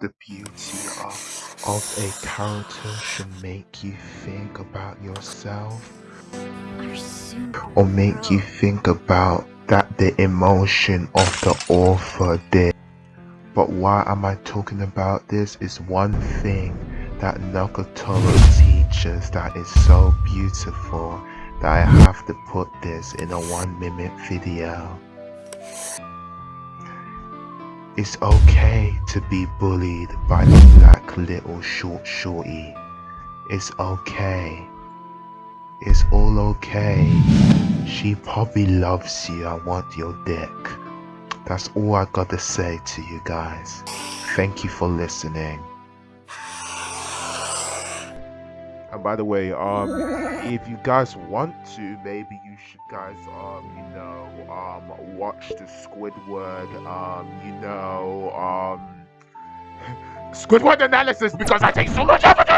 the beauty of, of a character should make you think about yourself or make you think about that the emotion of the author did. But why am I talking about this is one thing that Nagatoro teaches that is so beautiful that I have to put this in a one minute video. It's okay to be bullied by the black little short shorty. It's okay. It's all okay. She probably loves you I want your dick. That's all I gotta say to you guys. Thank you for listening. And by the way, um, if you guys want to, maybe you should guys, um, you know, um, watch the Squidward, um, you know, um, Squidward analysis because I take so much effort